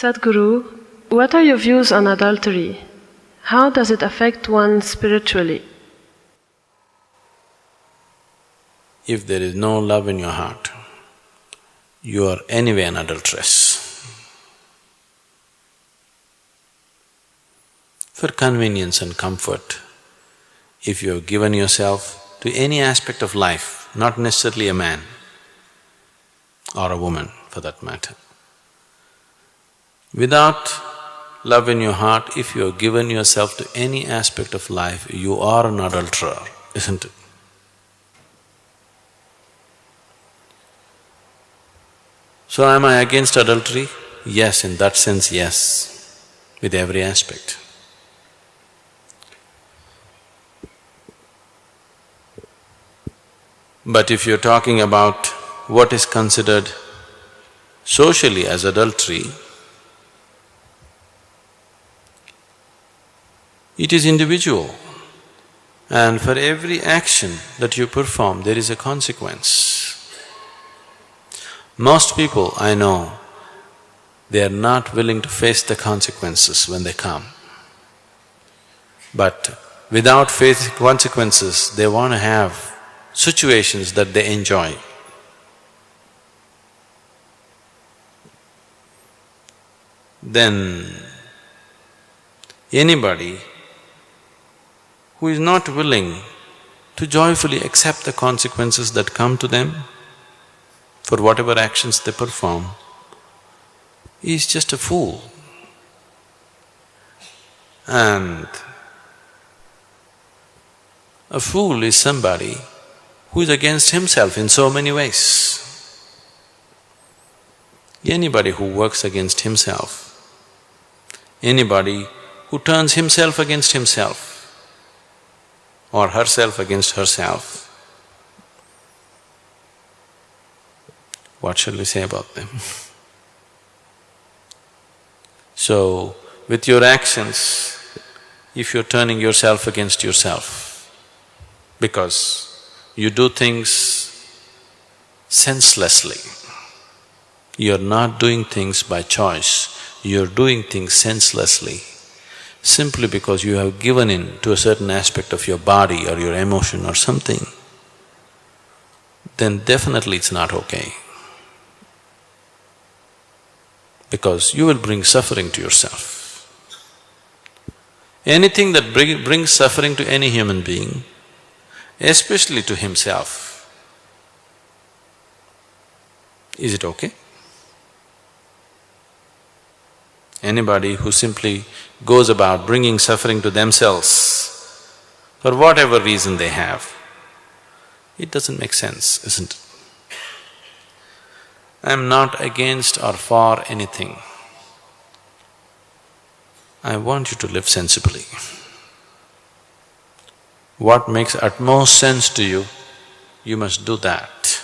Sadhguru, what are your views on adultery? How does it affect one spiritually? If there is no love in your heart, you are anyway an adulteress. For convenience and comfort, if you have given yourself to any aspect of life, not necessarily a man or a woman for that matter, without love in your heart, if you have given yourself to any aspect of life, you are an adulterer, isn't it? So am I against adultery? Yes, in that sense, yes, with every aspect. But if you're talking about what is considered socially as adultery, it is individual. And for every action that you perform, there is a consequence. Most people I know, they are not willing to face the consequences when they come. But without facing consequences, they want to have situations that they enjoy. Then anybody who is not willing to joyfully accept the consequences that come to them for whatever actions they perform is just a fool. And a fool is somebody who is against himself in so many ways. Anybody who works against himself, anybody who turns himself against himself or herself against herself, what shall we say about them? so, with your actions, if you're turning yourself against yourself, because you do things senselessly. You're not doing things by choice, you're doing things senselessly simply because you have given in to a certain aspect of your body or your emotion or something, then definitely it's not okay. Because you will bring suffering to yourself. Anything that bring, brings suffering to any human being especially to himself. Is it okay? Anybody who simply goes about bringing suffering to themselves for whatever reason they have, it doesn't make sense, isn't it? I'm not against or for anything. I want you to live sensibly what makes utmost sense to you, you must do that.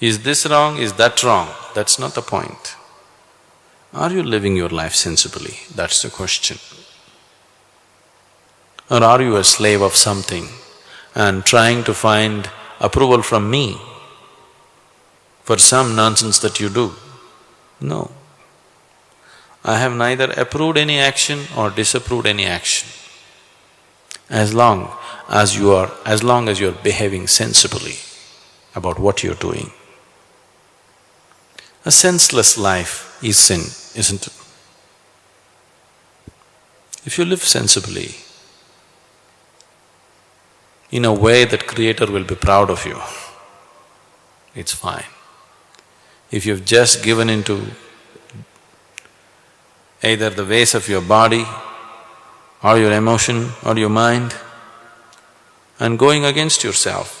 Is this wrong, is that wrong? That's not the point. Are you living your life sensibly? That's the question. Or are you a slave of something and trying to find approval from me for some nonsense that you do? No. I have neither approved any action or disapproved any action as long as you are… as long as you're behaving sensibly about what you're doing. A senseless life is sin, isn't it? If you live sensibly, in a way that Creator will be proud of you, it's fine. If you've just given into either the ways of your body or your emotion or your mind and going against yourself,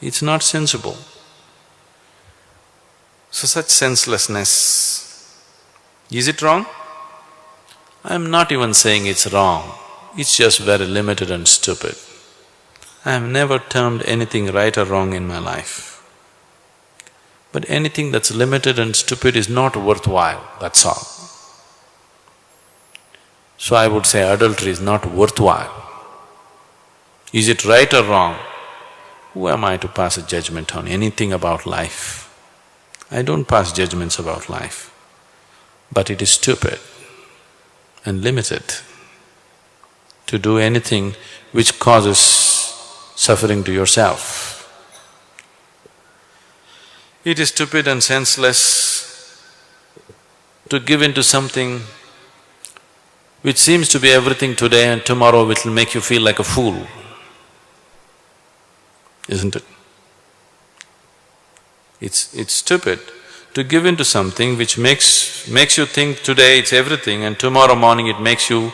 it's not sensible. So such senselessness, is it wrong? I'm not even saying it's wrong, it's just very limited and stupid. I have never termed anything right or wrong in my life. But anything that's limited and stupid is not worthwhile, that's all. So I would say adultery is not worthwhile. Is it right or wrong? Who am I to pass a judgment on anything about life? I don't pass judgments about life. But it is stupid and limited to do anything which causes suffering to yourself. It is stupid and senseless to give in to something which seems to be everything today and tomorrow it will make you feel like a fool, isn't it? It's… it's stupid to give into something which makes… makes you think today it's everything and tomorrow morning it makes you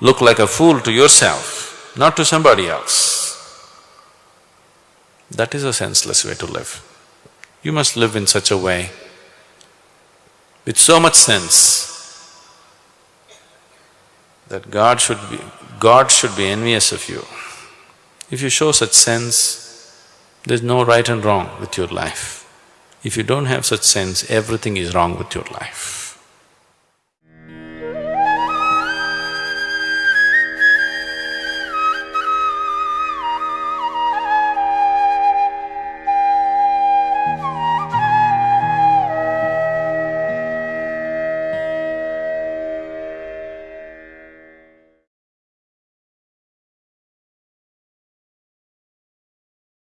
look like a fool to yourself, not to somebody else. That is a senseless way to live. You must live in such a way with so much sense that God should be… God should be envious of you. If you show such sense, there's no right and wrong with your life. If you don't have such sense, everything is wrong with your life.